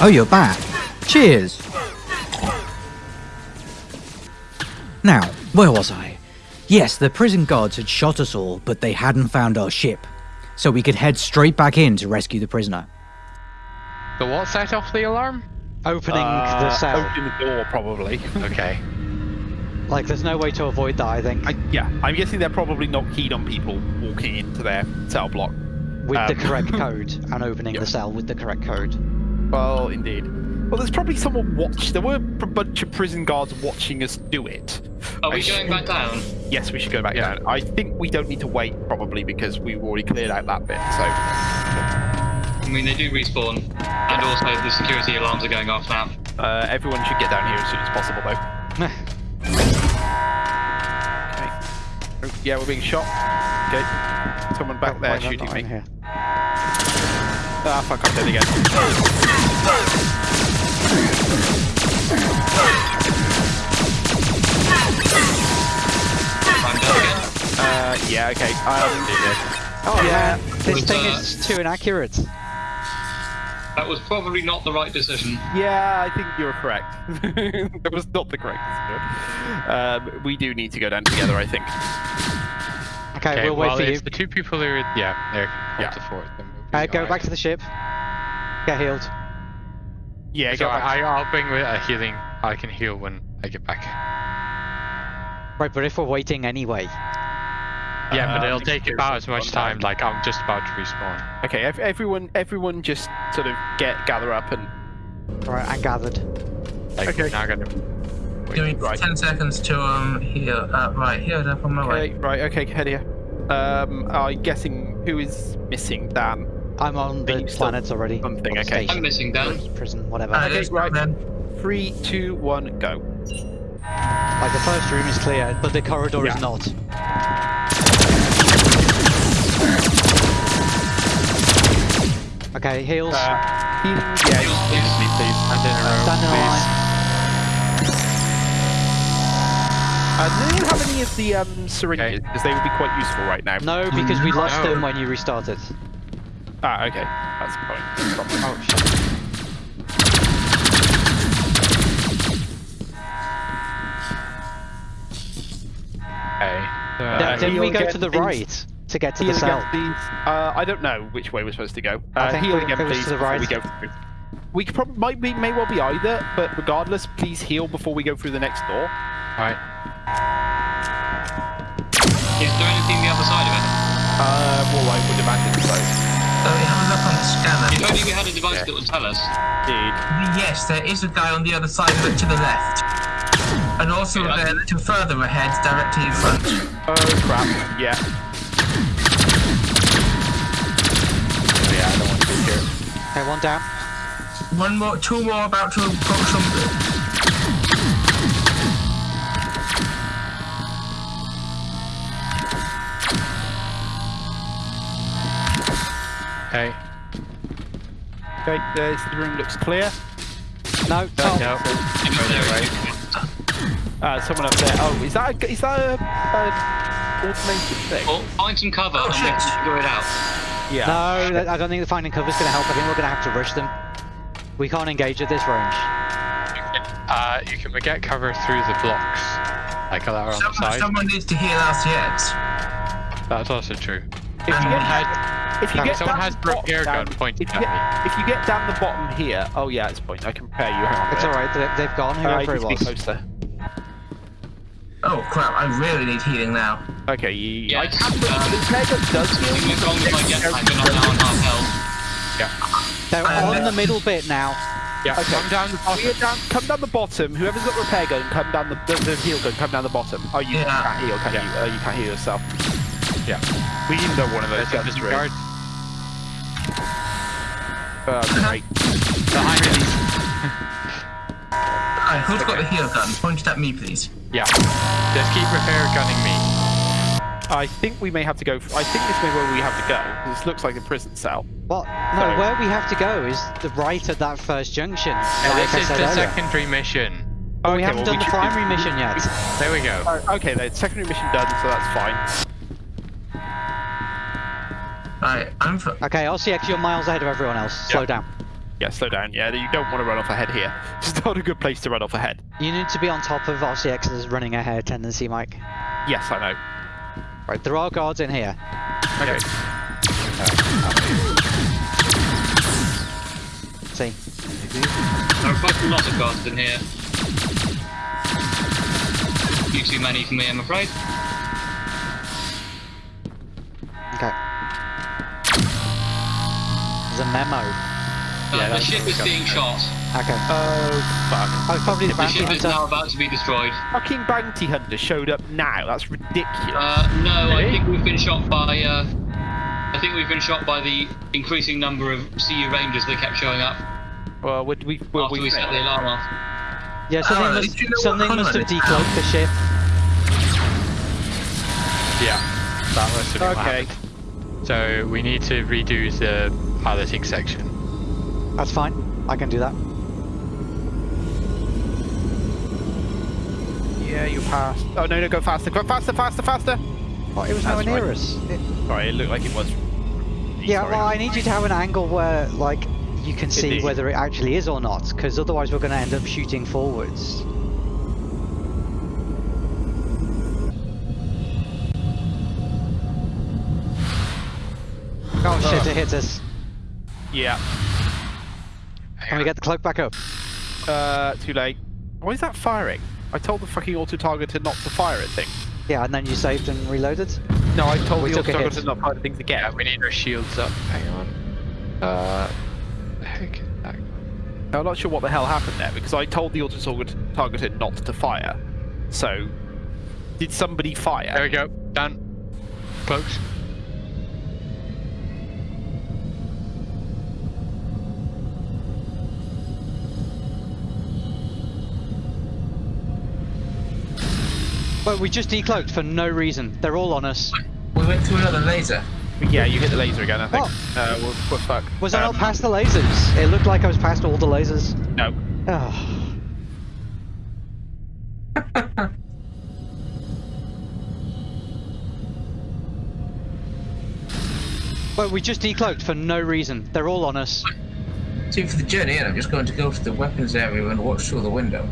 Oh, you're back. Cheers. Now, where was I? Yes, the prison guards had shot us all, but they hadn't found our ship. So we could head straight back in to rescue the prisoner. The what set off the alarm? Opening Uh, the cell. Open the door, probably. Okay. Like, there's no way to avoid that, I think. I, yeah, I'm guessing they're probably not keen on people walking into their cell block. with the um, correct code and opening yeah. the cell with the correct code. Well, indeed. Well, there's probably someone watch. There were a bunch of prison guards watching us do it. Are we sh- going back down? Yes, we should go back Yeah. down. I think we don't need to wait, probably, because we've already cleared out that bit. So, I mean, they do respawn, and also the security alarms are going off now. uh, everyone should get down here as soon as possible, though. Okay. Oh, Yeah, we're being shot. Okay. Someone back there shooting me. in here. Ah, fuck, I'm dead again. I'm dead again. Uh, yeah, okay. Um, Oh Yeah. man, this thing is too inaccurate. That was probably not the right decision. yeah, I think you're correct. that was not the correct decision. Um, we do need to go down together, I think. Okay, Okay, we'll wait well, for you. the two people who are, yeah, they're Yeah. to fourth, then we'll be Uh, go alright. back to the ship. Get healed. Yeah, So. I, I'll bring with a healing. I can heal when I get back. Right, but if we're waiting anyway. Yeah, but Uh, it'll take about as much down. time. Like I'm just about to respawn. Okay, ev- everyone, everyone, just sort of get gather up and Right, I gathered. Like Okay. we're now gonna. Give me Right. 10 seconds to um heal. Uh, right, healed up on my okay, way. right, okay, head here. Um, I'm guessing who is missing? Dan. I'm on the planets already. something? Or Okay. station, I'm missing Dan. Prison, whatever. Uh, Okay, right. Then. Three, two, one, go. Like the first room is clear, but the corridor Yeah. is not. Okay, heals. Uh, healing, yeah, Heals, healing, please. please, please. Stand in a row, Stand in a please. line. Uh, do anyone have any of the um, syringes? Okay. Because they would be quite useful right now. No, because we lost No. them when you restarted. Ah, okay. That's fine. No problem. Oh shit. Okay. So, Yeah, Uh, didn't we go to the right to get to Heal the cell? Uh, I don't know which way we're supposed to go. I Uh, think heal we- again, please. to the before right. We go through. We could probably might be may well be either, but regardless, please heal before we go through the next door. Alright. Is there anything the other side of it? Uh, well, I would imagine so. So we have a look on the scanner. If only we had a device that would tell us. Indeed. Yes, there is a guy on the other side of it to the left. And also Yeah. there a little further ahead, directly in front. Oh crap. Yeah. Oh, yeah, I don't want to be here. Okay, one down. One more, two more about to approach from Okay. Okay. There's the room looks clear. No, Tom. No. Uh, someone up there. Oh, is that a, is that a, a automated thing? Or find some cover Oh, and then shit. figure it out. Yeah. No, I don't think the finding cover is going to help. I think we're going to have to rush them. We can't engage at this range. Uh, you can get cover through the blocks, like that are on the Someone, side. someone needs to heal us yet. That's also true. If you get, Had, if you get someone down has the the bottom gun pointing if you at get, if you get down the bottom here, oh yeah, it's point. I can prepare you. Hang on. a It's alright, they- they've gone, Uh, whoever you it need to be was. closer. Oh crap, I really need healing now. Okay, you, I Yes, can um, the repair gun does heal. Something went wrong with my jetpack and I'm now on half health. They're Uh, on the middle bit now. yeah, Okay. come down the bottom. down, come down the bottom. Whoever's got the repair gun, come down the, the, the heal gun. Come down the bottom. Oh, you Yeah. can't heal, can Yeah. you? Uh, you can't heal yourself. Yeah. We need know one of those There's a guns. really. disregard. Uh, great. Behind me. Alright, who's got the heal gun? Point it at me, please. Yeah. Just keep repair gunning me. I think we may have to go. I think this may be where we have to go. This looks like a prison cell. What? No, So- where we have to go is the right at that first junction. Yeah, like this I is the earlier. secondary mission. But we haven't well, done we the primary mission yet. There we go. Oh, okay, the secondary mission done, so that's fine. Alright, I'm for. Okay, RCX, you're miles ahead of everyone else. Slow Yeah. down. Yeah, slow down. Yeah, you don't want to run off ahead here. It's not a good place to run off ahead. You need to be on top of RCX's running ahead tendency, Mike. Yes, I know. Right, there are guards in here. Okay. See? There are quite a lot of guards in here. Few too many for me, I'm afraid. Okay. There's a memo. Uh, Yeah, the ship is being shot. Okay. Oh, fuck. Oh, probably the The bounty ship is now about to be destroyed. Fucking bounty hunter showed up now. That's ridiculous. Uh, no, I think we've been shot by. Uh, I think we've been shot by the increasing number of CU Rangers that kept showing up well, would we? Will after we we? set the alarm off. Yeah, something Oh, must, you know something must have colour decloaked the ship. Yeah, that must have been Okay. So we need to redo the piloting section. That's fine. I can do that. Yeah, you passed. Oh no, no, go faster, go faster, faster, faster. Oh, it was nowhere That's near right. us. It- Sorry, it looked like it was. yeah, Sorry. well, I need you to have an angle where, like, you can see Indeed. whether it actually is or not, because otherwise we're going to end up shooting forwards. Oh shit, it hit us. Yeah. Can we get the cloak back up? Uh, too late. Why is that firing? I told the fucking auto targeter not to fire at things. Yeah, and then you saved and reloaded? No, I told We the auto a hit. targeter not to fire at things again. Yeah, we need our shields up. Hang on. Uh, heck is? I'm not sure what the hell happened there because I told the auto target- targeter not to fire. So, did somebody fire? There we go. Done. Cloaks. But we just decloaked for no reason. They're all on us. We went to another laser. Yeah, you hit the laser again, I think. Oh. Uh, we're, we're fucked. Was I not Um, past the lasers? It looked like I was past all the lasers. No. Oh. But we just decloaked for no reason. They're all on us. See, for the journey in, I'm just going to go to the weapons area and watch through the window.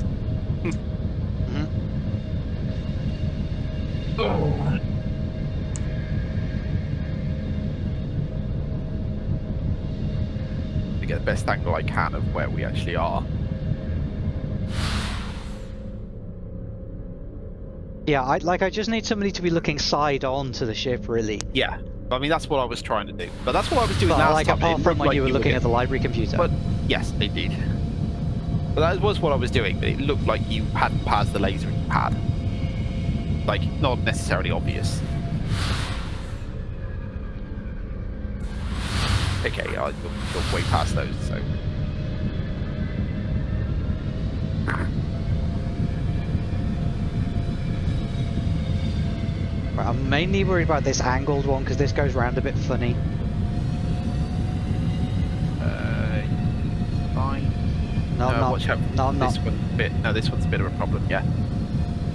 Oh. To get the best angle I can of where we actually are. Yeah, I like. I just need somebody to be looking side on to the ship, really. Yeah. I mean, that's what I was trying to do. But that's what I was doing But last like, time. apart from when like you were looking at the library computer. But yes, indeed. But that was what I was doing. But it looked like you hadn't passed the laser and you had. Like, not necessarily obvious. Okay, you're, you're way past those, so. Right, I'm mainly worried about this angled one because this goes round a bit funny. Uh, fine. No, I'm not. watch out. No, I'm this not. one's a bit. No, this one's a bit of a problem. Yeah.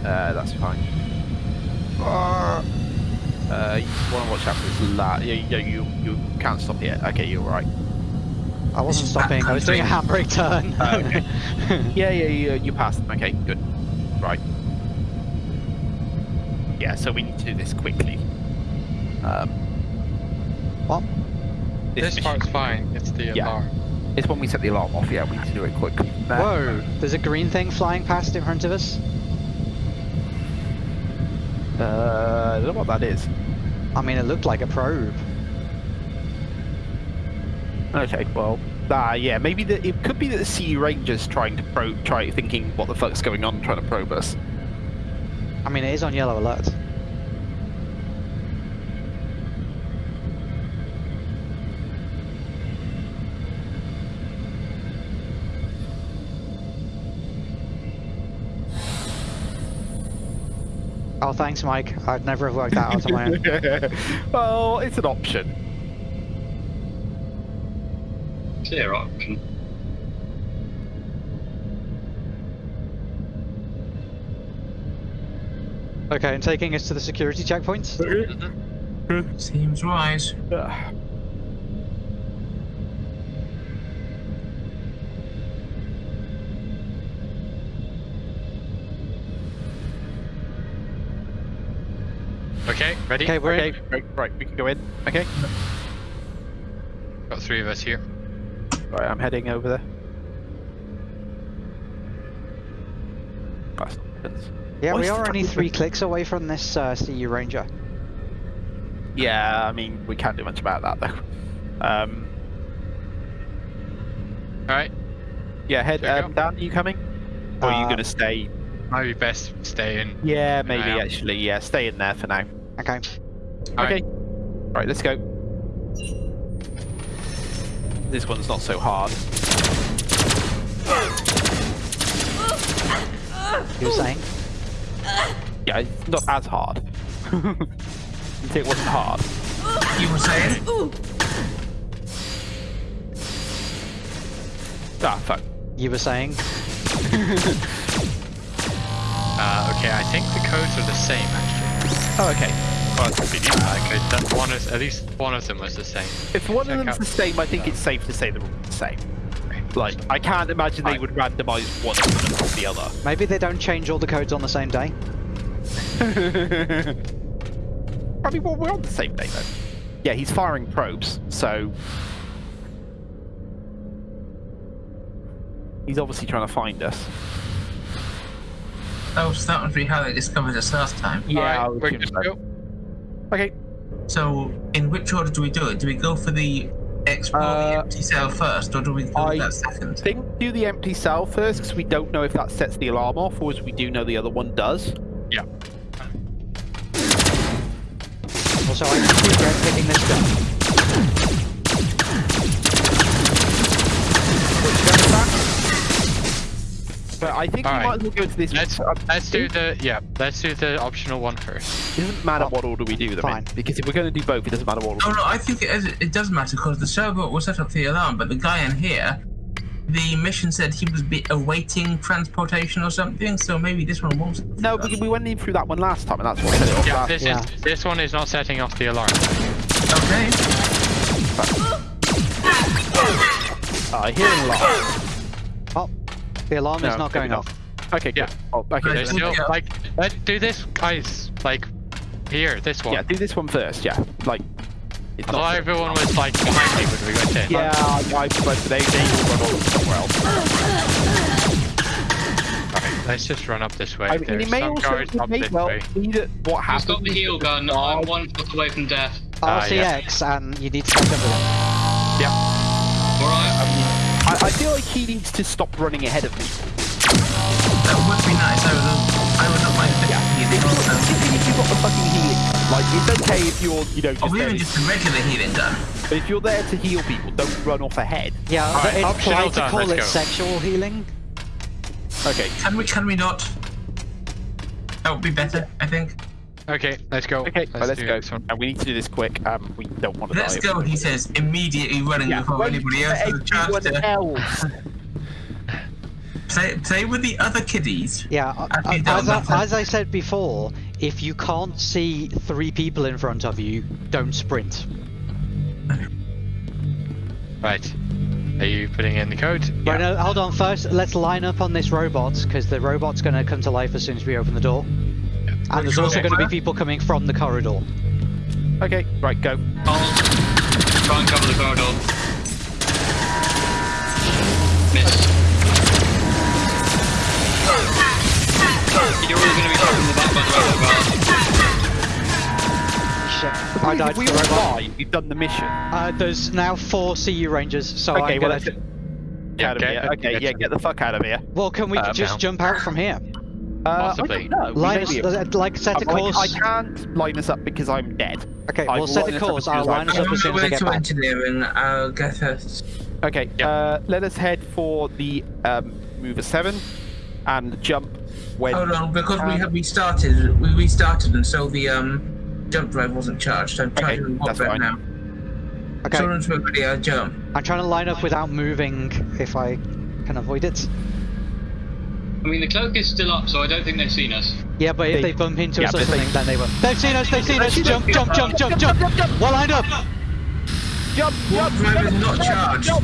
Uh, that's fine. Uh, you want to watch out for this la- yeah, yeah, you you can't stop yet. Okay, you're right. I wasn't stopping. I was doing a handbrake turn. Oh, okay. Yeah, yeah, yeah, you passed them. Okay, good. Right. Yeah, so we need to do this quickly. Um, what? This mission- part's fine. It's the Yeah. alarm. It's when we set the alarm off. Yeah, we need to do it quickly. Uh, Whoa! There's a green thing flying past in front of us. Uh, I don't know what that is. I mean, it looked like a probe. Okay, well, ah, yeah, maybe the, it could be that the CU Rangers trying to probe, try thinking what the fuck's going on, trying to probe us. I mean, it is on yellow alert. Oh, thanks, Mike. I'd never have worked that out on my own. well, it's an option. Clear option. Okay, and taking us to the security checkpoint. Seems wise. Ready? Okay, we're Okay, in. right, right, we can go in. Okay. Got three of us here. Right, I'm heading over there. That's not. Yeah, What's we are only three clicks away from this uh, CU Ranger. Yeah, I mean, we can't do much about that though. Um, Alright, yeah, head. There you Um, Dan, are you coming? Or are you Uh, gonna stay? might be best staying. Yeah, maybe actually. Yeah, stay in there for now. Okay. Alright. Okay. Right, let's go. This one's not so hard. You were saying? Yeah, it's not as hard. you say it wasn't hard. You were saying? Ah, fuck. You were saying? Uh, okay, I think the codes are the same actually. Oh, okay. Well, okay, that one is at least one of them was the same. If one Check of them's out- the same, I think it's safe to say they're all the same. Like, I can't imagine they Right. would randomize one of them across the other. Maybe they don't change all the codes on the same day. I mean, well, we're on the same day though. Yeah, he's firing probes, so he's obviously trying to find us. Oh, so that must be how they discovered us last time. Yeah, I Alright, would we're assume good to go. Okay. So, in which order do we do it? Do we go for the explore Uh, the empty cell first, or do we go I for that second? I think do the empty cell first because we don't know if that sets the alarm off, or as we do know the other one does. Yeah. Also, I regret picking this gun. But I think we Alright. might as well go to this. Let's let's do the yeah. Let's do the optional one first. It doesn't matter what order we do them Fine. in, because if we're going to do both, it doesn't matter what order. Oh no, I think it, is, it does matter because the server will set up the alarm, but the guy in here, the mission said he was be awaiting transportation or something, so maybe this one won't. No, because we went in through that one last time, and that's what set it off Yeah, last this Yeah. is this one is not setting off the alarm. Okay. I hear an alarm. Oh, the alarm is not maybe going not. off. Okay, good. Yeah. Oh, okay. There's so- still yeah. like let's do this, guys. Like here, this one. Yeah, do this one first. Yeah, like it's I thought not. everyone was like behind me when we went in. Yeah, I, I but they they will run somewhere else. Alright, let's just run up this way. I mean, There's may some also guards up may this well way. be that what Who's happens. got the is heal gun? the I'm guard- one foot away from death. Ah, RCX, and you need to catch up with him. Alright. I, I feel like he needs to stop running ahead of me. That would be nice. I would, I would not mind Yeah, yeah. if, if, if you've got the fucking healing, like it's okay if you're you know just, Or there, even just a regular healing gun. but if you're there to heal people, don't run off ahead. Yeah, Alright, it optional implied to done, call let's it go. sexual healing. Okay, Can we? Can we not? That would be better, I think. Okay, let's go. okay, let's, let's go. this one. And we need to do this quick. Um, we don't want to Let's die. go, he says, immediately running Yeah, before anybody else has a chance to else. play, play with the other kiddies. Yeah, uh, as, I, as I said before, if you can't see three people in front of you, don't sprint. Right. Are you putting in the code? Right, no, hold on. First, let's line up on this robot because the robot's going to come to life as soon as we open the door. And there's also going to be people coming from the corridor. Okay, right, go. I'll try and cover the corridor. Miss. You're all going to be shot in the back by the robot. Shit, I died we the all robot. die, we've done the mission. Uh, there's now four CU Rangers, so okay, I'm well, gonna. let's get Yeah, out of get- here. Okay, get yeah, get the fuck out of here. Well, can we Uh, just now. jump out from here? Uh, Possibly. I don't Line us, be uh, like set a I'm like, course. I can't line us up because I'm dead. Okay, I we'll set a course. I'll line us up as soon as I get to back. engineering. I'll get us. Okay, Yeah. uh, let us head for the um, mover seven and jump when. Hold on, because we have restarted. We restarted, and so the um jump drive wasn't charged. I'm Okay, charging the that's fine. now. Okay, So once we're ready, I'll jump. I'm trying to line up without moving if I can avoid it. I mean, the cloak is still up, so I don't think they've seen us. Yeah, but if They- they bump into yeah, us or but they- something, then they will. They've seen us! They've seen us! Jump, jump, jump, jump, jump! Well lined up! Jump! Warp Jump! drive is not charged. Jump!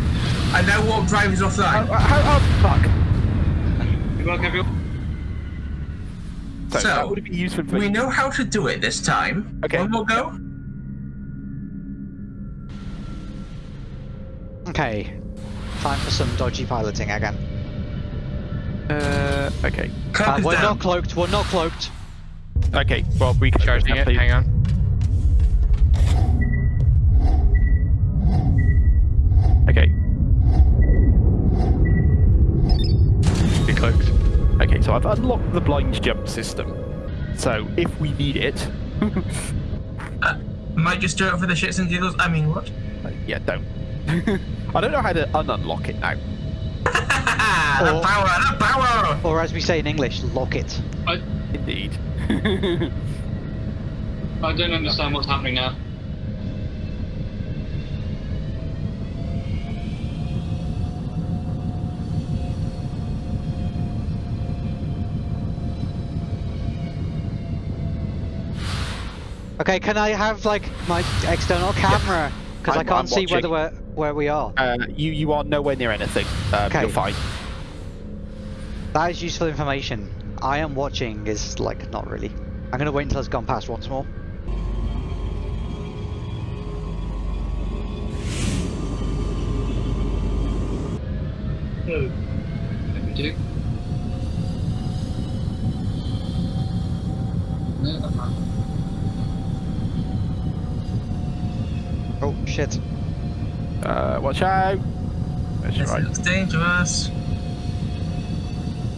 And now warp drive is Oh, offline. oh, oh, fuck! Good luck, everyone. So, So, would be useful for We know how to do it this time. Okay. One more go. Okay. Time for some dodgy piloting again. Uh, okay. Uh, we're down. not cloaked. We're not cloaked. Okay, well, we can Charging it. Hang on. Okay, Be cloaked. okay, so I've unlocked the blind jump system. So if we need it, Might just do it for the shits and giggles. I mean, what? uh, yeah, don't. I don't know how to ununlock it now. The Or- power, the power! Or as we say in English, lock it. I, Indeed. I don't understand what's happening now. Okay, can I have like my external camera? Because I I'm- can't I'm see whether we're where we are. uh, you you are nowhere near anything. Um, Okay. You're fine. That is useful information. I am watching is like not really. I'm gonna wait until it's gone past once more. Let me do. No, I'm not. Oh shit. Uh, watch out. That's This right. looks dangerous.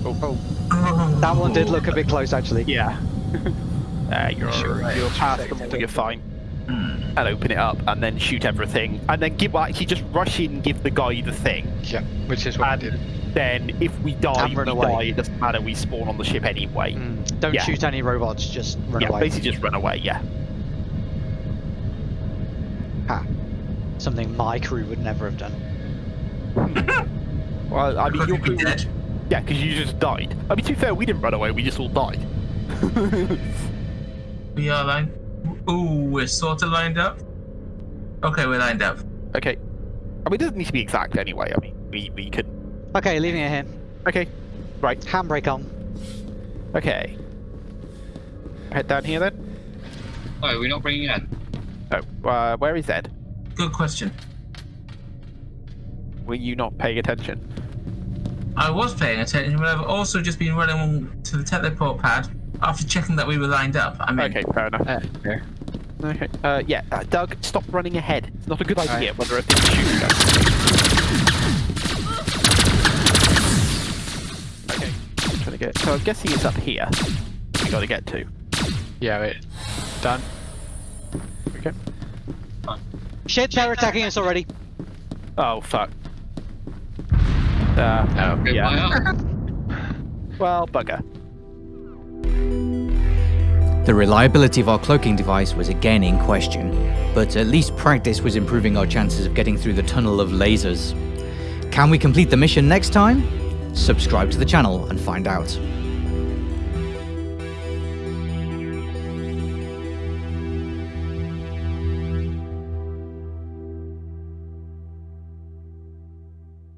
Oh, oh. Oh. That one did look a bit close actually. Yeah. uh, you're Sure, you're right. past them all. You're fine. Hmm. And open it up, and then shoot everything, and then give actually just rush in, give the guy the thing. Yeah, which is what I did. then if we die, we away. die. It doesn't matter. We spawn on the ship anyway. Mm, Don't Yeah. shoot any robots, just run yeah, away. basically just run away. Yeah. Ha. Something my crew would never have done. Well, I mean, Could your we be crew, dead? Yeah, because you just died. I mean, to be fair, we didn't run away. We just all died. We are lined. Ooh, we're sort of lined up. Okay, we're lined up. okay. I mean, it doesn't need to be exact anyway. I mean, we we could. Okay, leaving it here. Okay. Right. Handbrake on. Okay. Head down here then. Oh, we're not bringing Ed. Oh, uh, where is Ed? Good question. Were you not paying attention? I was paying attention, but I've also just been running on to the teleport pad after checking that we were lined up. I mean, Okay, fair enough. Uh, there. Okay. Uh, yeah, uh, Doug, stop running ahead. It's not a good Alright. idea. Whether a thing's shooting us. Okay. I'm trying to get. So I'm guessing it's up here. We got to get to. Yeah, wait. Done. Okay. Shit, they're attacking us already. Oh fuck. Uh, Oh, Good Yeah. well, bugger. The reliability of our cloaking device was again in question, but at least practice was improving our chances of getting through the tunnel of lasers. Can we complete the mission next time? Subscribe to the channel and find out.